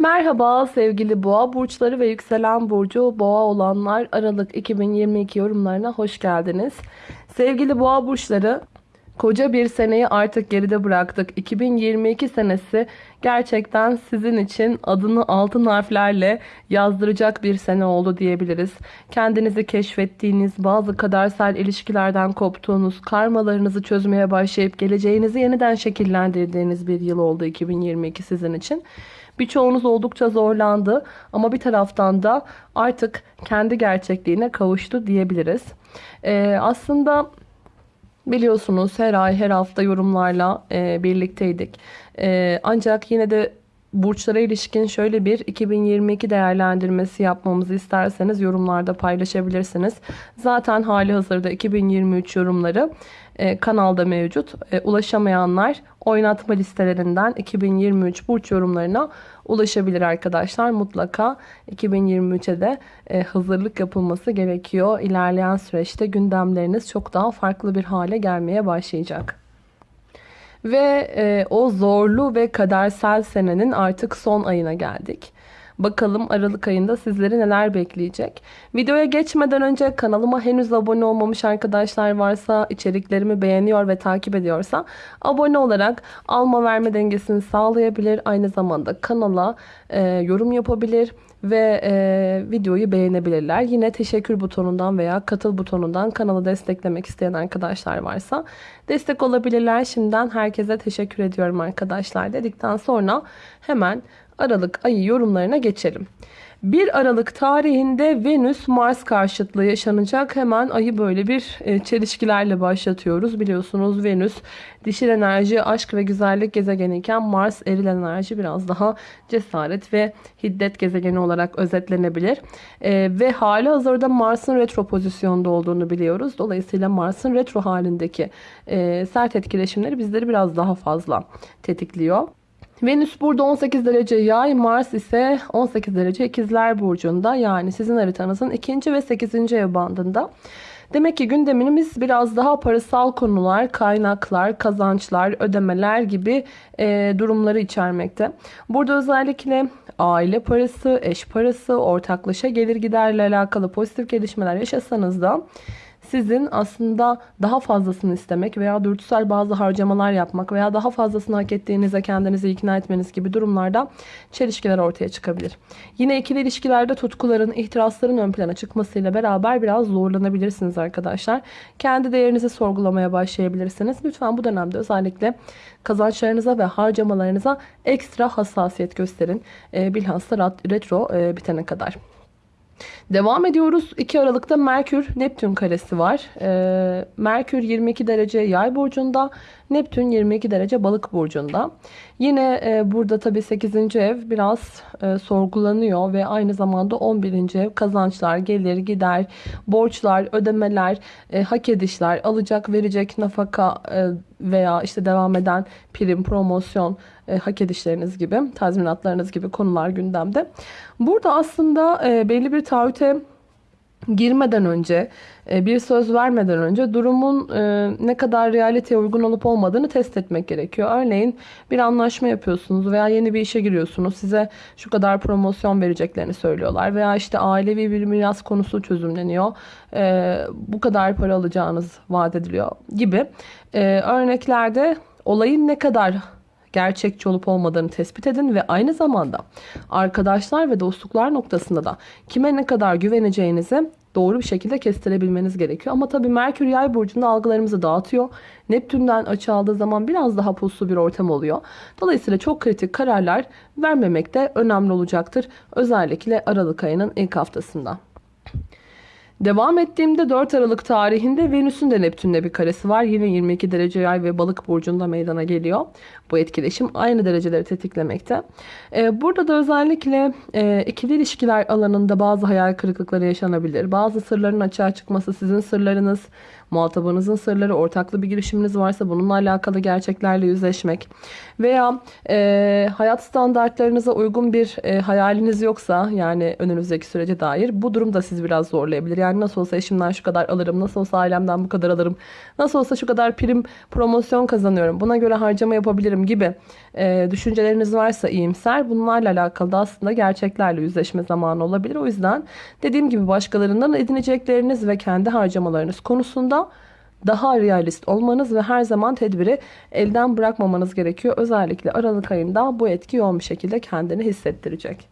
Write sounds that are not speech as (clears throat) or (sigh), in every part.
Merhaba sevgili boğa burçları ve yükselen burcu boğa olanlar Aralık 2022 yorumlarına hoş geldiniz. Sevgili boğa burçları koca bir seneyi artık geride bıraktık. 2022 senesi gerçekten sizin için adını altın harflerle yazdıracak bir sene oldu diyebiliriz. Kendinizi keşfettiğiniz, bazı kadersel ilişkilerden koptuğunuz, karmalarınızı çözmeye başlayıp geleceğinizi yeniden şekillendirdiğiniz bir yıl oldu 2022 sizin için. Birçoğunuz oldukça zorlandı ama bir taraftan da artık kendi gerçekliğine kavuştu diyebiliriz. Ee, aslında biliyorsunuz her ay her hafta yorumlarla e, birlikteydik. E, ancak yine de burçlara ilişkin şöyle bir 2022 değerlendirmesi yapmamızı isterseniz yorumlarda paylaşabilirsiniz. Zaten hali hazırda 2023 yorumları e, kanalda mevcut. E, ulaşamayanlar oynatma listelerinden 2023 burç yorumlarına ulaşabilir arkadaşlar. Mutlaka 2023'e de e, hazırlık yapılması gerekiyor. İlerleyen süreçte gündemleriniz çok daha farklı bir hale gelmeye başlayacak. Ve e, o zorlu ve kadersel senenin artık son ayına geldik. Bakalım Aralık ayında sizleri neler bekleyecek. Videoya geçmeden önce kanalıma henüz abone olmamış arkadaşlar varsa, içeriklerimi beğeniyor ve takip ediyorsa abone olarak alma verme dengesini sağlayabilir. Aynı zamanda kanala e, yorum yapabilir ve e, videoyu beğenebilirler. Yine teşekkür butonundan veya katıl butonundan kanalı desteklemek isteyen arkadaşlar varsa destek olabilirler. Şimdiden herkese teşekkür ediyorum arkadaşlar dedikten sonra hemen Aralık ayı yorumlarına geçelim. 1 Aralık tarihinde Venüs Mars karşıtlığı yaşanacak. Hemen ayı böyle bir e, çelişkilerle başlatıyoruz. Biliyorsunuz Venüs dişil enerji, aşk ve güzellik gezegeni iken Mars eril enerji biraz daha cesaret ve hiddet gezegeni olarak özetlenebilir. E, ve hali hazırda Mars'ın retro pozisyonda olduğunu biliyoruz. Dolayısıyla Mars'ın retro halindeki e, sert etkileşimleri bizleri biraz daha fazla tetikliyor. Venüs burada 18 derece yay, Mars ise 18 derece ikizler burcunda. Yani sizin haritanızın 2. ve 8. ev bandında. Demek ki gündemimiz biraz daha parasal konular, kaynaklar, kazançlar, ödemeler gibi e, durumları içermekte. Burada özellikle aile parası, eş parası, ortaklaşa gelir giderle alakalı pozitif gelişmeler yaşasanız da sizin aslında daha fazlasını istemek veya dürtüsel bazı harcamalar yapmak veya daha fazlasını hak ettiğinize kendinizi ikna etmeniz gibi durumlarda çelişkiler ortaya çıkabilir. Yine ikili ilişkilerde tutkuların, ihtirasların ön plana çıkmasıyla beraber biraz zorlanabilirsiniz arkadaşlar. Kendi değerinizi sorgulamaya başlayabilirsiniz. Lütfen bu dönemde özellikle kazançlarınıza ve harcamalarınıza ekstra hassasiyet gösterin. E, bilhassa retro e, bitene kadar. Devam ediyoruz. 2 Aralık'ta Merkür Neptün karesi var. Ee, Merkür 22 derece yay burcunda. Neptün 22 derece balık burcunda. Yine e, burada tabii 8. ev biraz e, sorgulanıyor ve aynı zamanda 11. ev kazançlar, gelir, gider, borçlar, ödemeler, e, hak edişler, alacak, verecek nafaka e, veya işte devam eden prim, promosyon, e, hak edişleriniz gibi, tazminatlarınız gibi konular gündemde. Burada aslında e, belli bir taahhüte girmeden önce, e, bir söz vermeden önce durumun e, ne kadar realiteye uygun olup olmadığını test etmek gerekiyor. Örneğin bir anlaşma yapıyorsunuz veya yeni bir işe giriyorsunuz. Size şu kadar promosyon vereceklerini söylüyorlar. Veya işte ailevi bir miras konusu çözümleniyor. E, bu kadar para alacağınız vaat ediliyor gibi. Örneklerde olayın ne kadar gerçekçi olup olmadığını tespit edin ve aynı zamanda arkadaşlar ve dostluklar noktasında da kime ne kadar güveneceğinizi doğru bir şekilde kestirebilmeniz gerekiyor. Ama tabii Merkür Yay burcunda algılarımızı dağıtıyor. Neptün'den açı aldığı zaman biraz daha puslu bir ortam oluyor. Dolayısıyla çok kritik kararlar vermemek de önemli olacaktır. Özellikle Aralık ayının ilk haftasında. Devam ettiğimde 4 Aralık tarihinde Venüs'ün de Neptün'le bir karesi var. Yine 22 derece yay ve balık burcunda meydana geliyor. Bu etkileşim aynı dereceleri tetiklemekte. Ee, burada da özellikle e, ikili ilişkiler alanında bazı hayal kırıklıkları yaşanabilir. Bazı sırların açığa çıkması sizin sırlarınız muhatabınızın sırları, ortaklı bir girişiminiz varsa bununla alakalı gerçeklerle yüzleşmek veya e, hayat standartlarınıza uygun bir e, hayaliniz yoksa yani önünüzdeki sürece dair bu durum da sizi biraz zorlayabilir. Yani Yani nasıl olsa eşimden şu kadar alırım, nasıl olsa ailemden bu kadar alırım, nasıl olsa şu kadar prim promosyon kazanıyorum, buna göre harcama yapabilirim gibi e, düşünceleriniz varsa iyimser bunlarla alakalı da aslında gerçeklerle yüzleşme zamanı olabilir. O yüzden dediğim gibi başkalarından edinecekleriniz ve kendi harcamalarınız konusunda daha realist olmanız ve her zaman tedbiri elden bırakmamanız gerekiyor. Özellikle Aralık ayında bu etki yoğun bir şekilde kendini hissettirecek.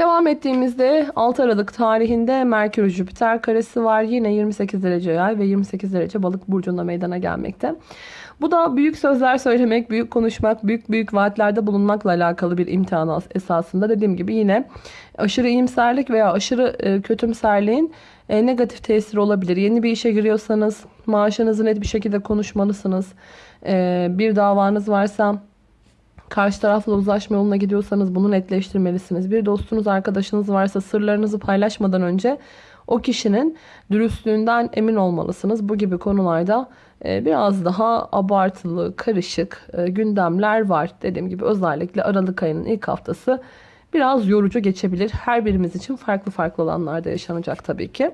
Devam ettiğimizde 6 Aralık tarihinde Merkür Jüpiter karesi var. Yine 28 derece yay ve 28 derece balık burcunda meydana gelmekte. Bu da büyük sözler söylemek, büyük konuşmak, büyük büyük vaatlerde bulunmakla alakalı bir imtihan esasında. Dediğim gibi yine aşırı iyimserlik veya aşırı e, kötümserliğin e, negatif tesiri olabilir. Yeni bir işe giriyorsanız maaşınızı net bir şekilde konuşmalısınız. E, bir davanız varsa karşı tarafla uzlaşma yoluna gidiyorsanız bunu netleştirmelisiniz. Bir dostunuz, arkadaşınız varsa sırlarınızı paylaşmadan önce o kişinin dürüstlüğünden emin olmalısınız. Bu gibi konularda e, biraz daha abartılı, karışık e, gündemler var. Dediğim gibi özellikle Aralık ayının ilk haftası biraz yorucu geçebilir. Her birimiz için farklı farklı olanlarda yaşanacak tabii ki.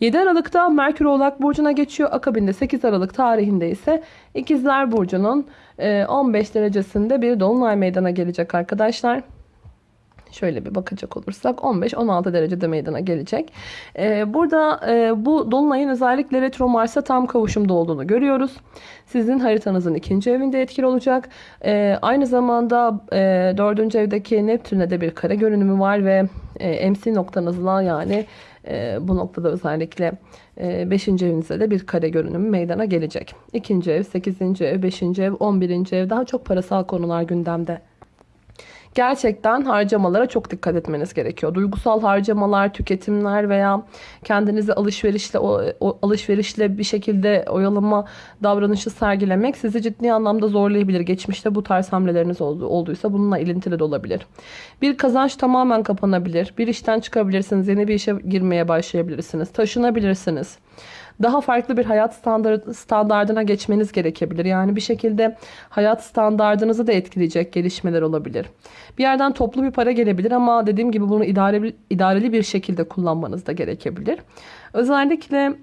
7 Aralık'ta Merkür Oğlak Burcu'na geçiyor. Akabinde 8 Aralık tarihinde ise İkizler Burcu'nun 15 derecesinde bir dolunay meydana gelecek arkadaşlar. Şöyle bir bakacak olursak 15-16 derecede meydana gelecek. Ee, burada e, bu dolunayın özellikle retro Mars'a tam kavuşumda olduğunu görüyoruz. Sizin haritanızın ikinci evinde etkili olacak. Ee, aynı zamanda e, dördüncü evdeki Neptün'e de bir kare görünümü var ve e, MC noktanızla yani e, bu noktada özellikle 5. E, evinizde de bir kare görünümü meydana gelecek. 2. ev, 8. ev, 5. ev, 11. ev daha çok parasal konular gündemde gerçekten harcamalara çok dikkat etmeniz gerekiyor. Duygusal harcamalar, tüketimler veya kendinizi alışverişle o, o alışverişle bir şekilde oyalama davranışı sergilemek sizi ciddi anlamda zorlayabilir. Geçmişte bu tarz hamleleriniz oldu, olduysa bununla ilintili de olabilir. Bir kazanç tamamen kapanabilir. Bir işten çıkabilirsiniz. Yeni bir işe girmeye başlayabilirsiniz. Taşınabilirsiniz daha farklı bir hayat standart, standardına geçmeniz gerekebilir. Yani bir şekilde hayat standardınızı da etkileyecek gelişmeler olabilir. Bir yerden toplu bir para gelebilir ama dediğim gibi bunu idareli, idareli bir şekilde kullanmanız da gerekebilir. Özellikle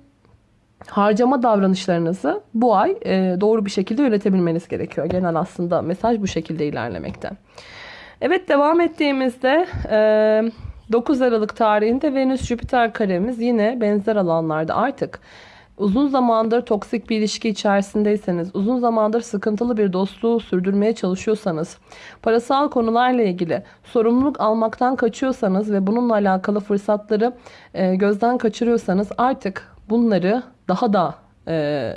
harcama davranışlarınızı bu ay e, doğru bir şekilde yönetebilmeniz gerekiyor. Genel aslında mesaj bu şekilde ilerlemekte. Evet devam ettiğimizde e, 9 Aralık tarihinde Venüs-Jüpiter karemiz yine benzer alanlarda. Artık uzun zamandır toksik bir ilişki içerisindeyseniz, uzun zamandır sıkıntılı bir dostluğu sürdürmeye çalışıyorsanız, parasal konularla ilgili sorumluluk almaktan kaçıyorsanız ve bununla alakalı fırsatları e, gözden kaçırıyorsanız artık bunları daha da e,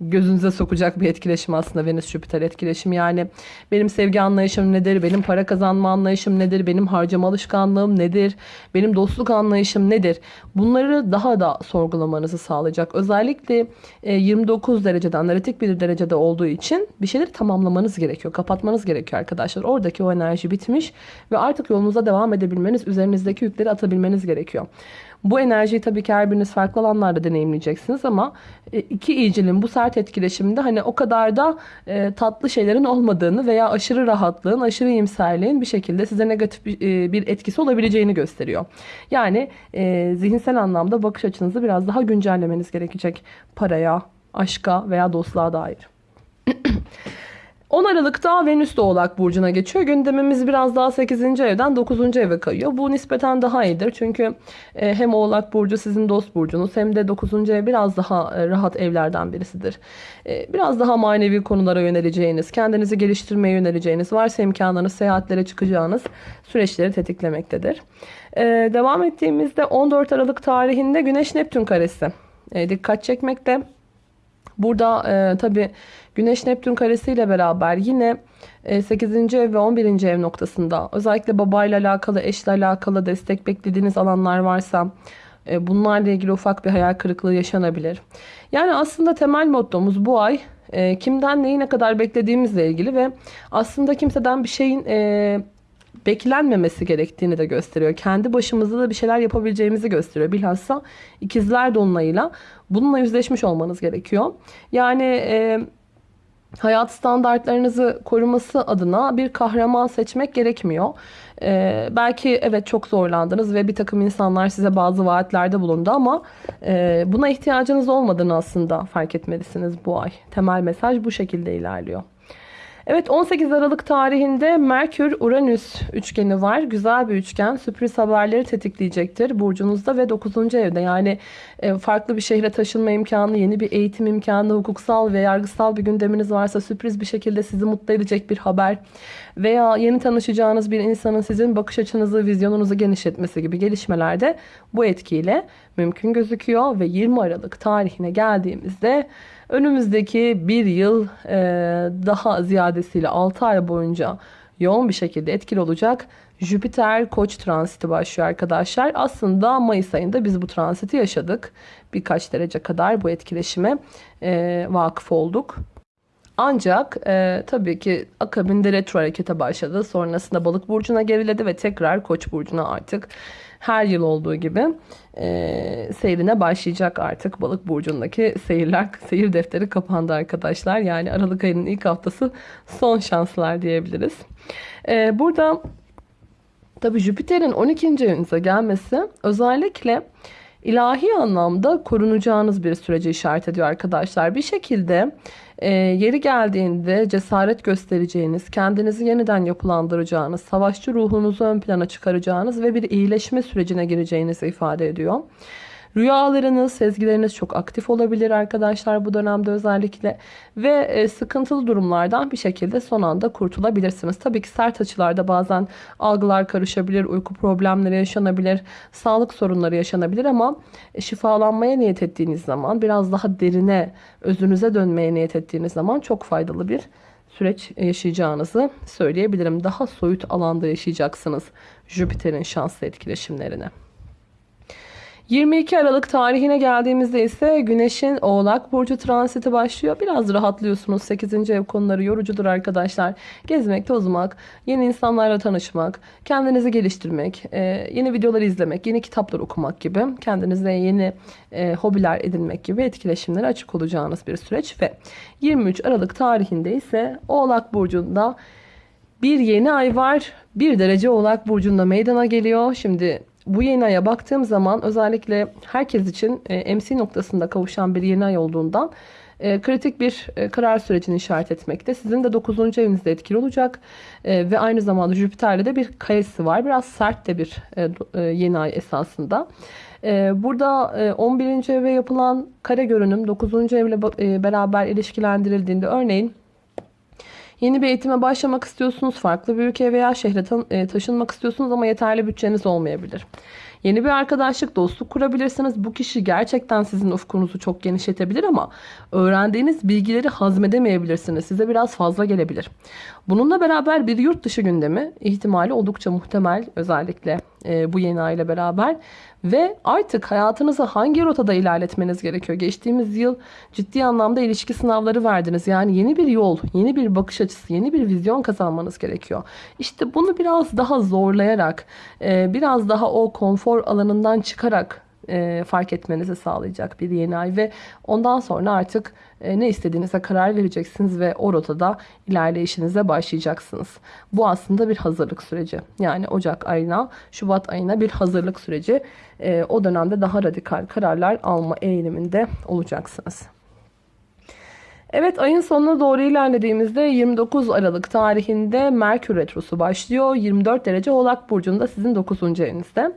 gözünüze sokacak bir etkileşim aslında Venüs Jüpiter etkileşimi. Yani benim sevgi anlayışım nedir? Benim para kazanma anlayışım nedir? Benim harcama alışkanlığım nedir? Benim dostluk anlayışım nedir? Bunları daha da sorgulamanızı sağlayacak. Özellikle 29 e, derecede analitik bir derecede olduğu için bir şeyleri tamamlamanız gerekiyor. Kapatmanız gerekiyor arkadaşlar. Oradaki o enerji bitmiş ve artık yolunuza devam edebilmeniz, üzerinizdeki yükleri atabilmeniz gerekiyor. Bu enerjiyi tabii ki her biriniz farklı alanlarda deneyimleyeceksiniz ama e, iki iyicilin bu sert etkileşiminde hani o kadar da e, tatlı şeylerin olmadığını veya aşırı rahatlığın, aşırı iyimserliğin bir şekilde size negatif bir, e, bir etkisi olabileceğini gösteriyor. Yani e, zihinsel anlamda bakış açınızı biraz daha güncellemeniz gerekecek paraya, aşka veya dostluğa dair. (clears throat) 10 Aralık'ta Venüs de Oğlak Burcu'na geçiyor. Gündemimiz biraz daha 8. evden 9. eve kayıyor. Bu nispeten daha iyidir. Çünkü e, hem Oğlak Burcu sizin dost burcunuz hem de 9. ev biraz daha e, rahat evlerden birisidir. E, biraz daha manevi konulara yöneleceğiniz, kendinizi geliştirmeye yöneleceğiniz, varsa imkanlarınız seyahatlere çıkacağınız süreçleri tetiklemektedir. Devam ettiğimizde 14 Aralık tarihinde Güneş Neptün karesi dikkat çekmekte. Burada e, tabi Güneş Neptün karesiyle beraber yine 8. E, ev ve 11. ev noktasında özellikle babayla alakalı, eşle alakalı destek beklediğiniz alanlar varsa e, bunlarla ilgili ufak bir hayal kırıklığı yaşanabilir. Yani aslında temel mottomuz bu ay e, kimden neyi ne kadar beklediğimizle ilgili ve aslında kimseden bir şeyin beklenmemesi gerektiğini de gösteriyor. Kendi başımızda da bir şeyler yapabileceğimizi gösteriyor. Bilhassa ikizler dolunayıyla bununla yüzleşmiş olmanız gerekiyor. Yani e, hayat standartlarınızı koruması adına bir kahraman seçmek gerekmiyor. Ee, belki evet çok zorlandınız ve bir takım insanlar size bazı vaatlerde bulundu ama e, buna ihtiyacınız olmadığını aslında fark etmelisiniz bu ay. Temel mesaj bu şekilde ilerliyor. Evet 18 Aralık tarihinde Merkür-Uranüs üçgeni var. Güzel bir üçgen. Sürpriz haberleri tetikleyecektir burcunuzda ve 9. evde. Yani e, farklı bir şehre taşınma imkanı, yeni bir eğitim imkanı, hukuksal ve yargısal bir gündeminiz varsa sürpriz bir şekilde sizi mutlu edecek bir haber veya yeni tanışacağınız bir insanın sizin bakış açınızı, vizyonunuzu genişletmesi gibi gelişmelerde bu etkiyle mümkün gözüküyor ve 20 Aralık tarihine geldiğimizde Önümüzdeki bir yıl e, daha ziyadesiyle 6 ay boyunca yoğun bir şekilde etkili olacak. Jüpiter Koç transiti başlıyor arkadaşlar. Aslında Mayıs ayında biz bu transiti yaşadık. Birkaç derece kadar bu etkileşime e, vakıf olduk. Ancak e, tabii ki akabinde retro harekete başladı. Sonrasında balık burcuna geriledi ve tekrar koç burcuna artık her yıl olduğu gibi e, seyrine başlayacak artık. Balık burcundaki seyirler, seyir defteri kapandı arkadaşlar. Yani Aralık ayının ilk haftası son şanslar diyebiliriz. E, burada tabii Jüpiter'in 12. evinize gelmesi özellikle ilahi anlamda korunacağınız bir sürece işaret ediyor arkadaşlar. Bir şekilde e, yeri geldiğinde cesaret göstereceğiniz, kendinizi yeniden yapılandıracağınız, savaşçı ruhunuzu ön plana çıkaracağınız ve bir iyileşme sürecine gireceğinizi ifade ediyor. Rüyalarınız, sezgileriniz çok aktif olabilir arkadaşlar bu dönemde özellikle. Ve e, sıkıntılı durumlardan bir şekilde son anda kurtulabilirsiniz. Tabii ki sert açılarda bazen algılar karışabilir, uyku problemleri yaşanabilir, sağlık sorunları yaşanabilir ama e, şifalanmaya niyet ettiğiniz zaman, biraz daha derine, özünüze dönmeye niyet ettiğiniz zaman çok faydalı bir süreç yaşayacağınızı söyleyebilirim. Daha soyut alanda yaşayacaksınız Jüpiter'in şanslı etkileşimlerini. 22 Aralık tarihine geldiğimizde ise Güneş'in Oğlak Burcu transiti başlıyor. Biraz rahatlıyorsunuz. 8. ev konuları yorucudur arkadaşlar. Gezmek, tozmak, yeni insanlarla tanışmak, kendinizi geliştirmek, e, yeni videolar izlemek, yeni kitaplar okumak gibi, kendinize yeni e, hobiler edinmek gibi etkileşimlere açık olacağınız bir süreç ve 23 Aralık tarihinde ise Oğlak Burcu'nda bir yeni ay var. Bir derece Oğlak Burcu'nda meydana geliyor. Şimdi bu yeni aya baktığım zaman özellikle herkes için e, MC noktasında kavuşan bir yeni ay olduğundan e, kritik bir e, karar sürecini işaret etmekte. Sizin de 9. evinizde etkili olacak ve aynı zamanda Jüpiter'le de bir kayısı var. Biraz sert de bir yeni ay esasında. Burada 11. eve yapılan kare görünüm 9. evle beraber ilişkilendirildiğinde örneğin Yeni bir eğitime başlamak istiyorsunuz, farklı bir ülkeye veya şehre e, taşınmak istiyorsunuz ama yeterli bütçeniz olmayabilir. Yeni bir arkadaşlık, dostluk kurabilirsiniz. Bu kişi gerçekten sizin ufkunuzu çok genişletebilir ama öğrendiğiniz bilgileri hazmedemeyebilirsiniz. Size biraz fazla gelebilir. Bununla beraber bir yurt dışı gündemi ihtimali oldukça muhtemel özellikle e, bu yeni ay ile beraber ve artık hayatınızı hangi rotada ilerletmeniz gerekiyor? Geçtiğimiz yıl ciddi anlamda ilişki sınavları verdiniz. Yani yeni bir yol, yeni bir bakış açısı, yeni bir vizyon kazanmanız gerekiyor. İşte bunu biraz daha zorlayarak, e, biraz daha o konfor alanından çıkarak e, fark etmenizi sağlayacak bir yeni ay ve ondan sonra artık e, ne istediğinize karar vereceksiniz ve o rotada ilerleyişinize başlayacaksınız. Bu aslında bir hazırlık süreci. Yani Ocak ayına, Şubat ayına bir hazırlık süreci. E, o dönemde daha radikal kararlar alma eğiliminde olacaksınız. Evet ayın sonuna doğru ilerlediğimizde 29 Aralık tarihinde Merkür Retrosu başlıyor. 24 derece Oğlak Burcu'nda sizin 9. evinizde.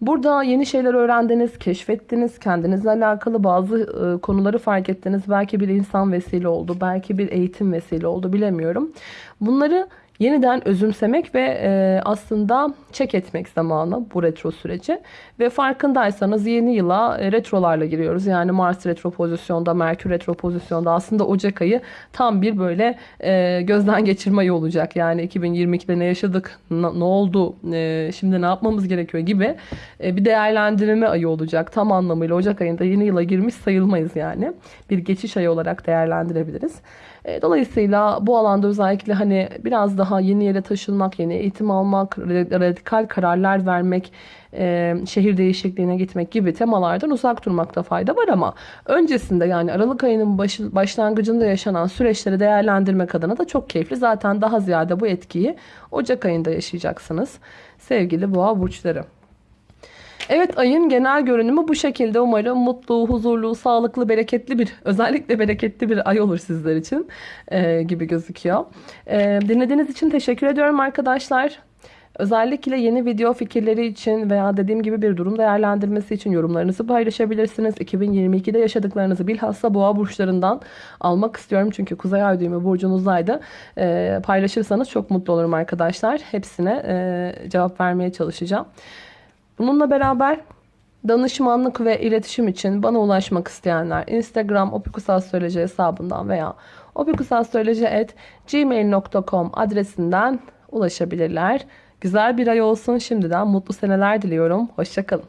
Burada yeni şeyler öğrendiniz, keşfettiniz, kendinizle alakalı bazı e, konuları fark ettiniz. Belki bir insan vesile oldu, belki bir eğitim vesile oldu bilemiyorum. Bunları yeniden özümsemek ve e, aslında çek etmek zamanı bu retro süreci. Ve farkındaysanız yeni yıla e, retrolarla giriyoruz. Yani Mars retro pozisyonda, Merkür retro pozisyonda aslında Ocak ayı tam bir böyle e, gözden geçirme ayı olacak. Yani 2022'de ne yaşadık, ne oldu, e, şimdi ne yapmamız gerekiyor gibi e, bir değerlendirme ayı olacak. Tam anlamıyla Ocak ayında yeni yıla girmiş sayılmayız yani. Bir geçiş ayı olarak değerlendirebiliriz. E, Dolayısıyla bu alanda özellikle hani biraz daha yeni yere taşınmak, yeni eğitim almak, radikal kararlar vermek, e, şehir değişikliğine gitmek gibi temalardan uzak durmakta fayda var ama öncesinde yani Aralık ayının başı, başlangıcında yaşanan süreçleri değerlendirmek adına da çok keyifli. Zaten daha ziyade bu etkiyi Ocak ayında yaşayacaksınız sevgili boğa burçları. Evet ayın genel görünümü bu şekilde. Umarım mutlu, huzurlu, sağlıklı, bereketli bir, özellikle bereketli bir ay olur sizler için e, gibi gözüküyor. E, dinlediğiniz için teşekkür ediyorum arkadaşlar. Özellikle yeni video fikirleri için veya dediğim gibi bir durum değerlendirmesi için yorumlarınızı paylaşabilirsiniz. 2022'de yaşadıklarınızı bilhassa boğa burçlarından almak istiyorum. Çünkü Kuzey Ay düğümü burcunuzdaydı. E, paylaşırsanız çok mutlu olurum arkadaşlar. Hepsine e, cevap vermeye çalışacağım. Bununla beraber danışmanlık ve iletişim için bana ulaşmak isteyenler Instagram opikusastroloji hesabından veya opikusastroloji.gmail.com adresinden ulaşabilirler. Güzel bir ay olsun şimdiden mutlu seneler diliyorum. Hoşçakalın.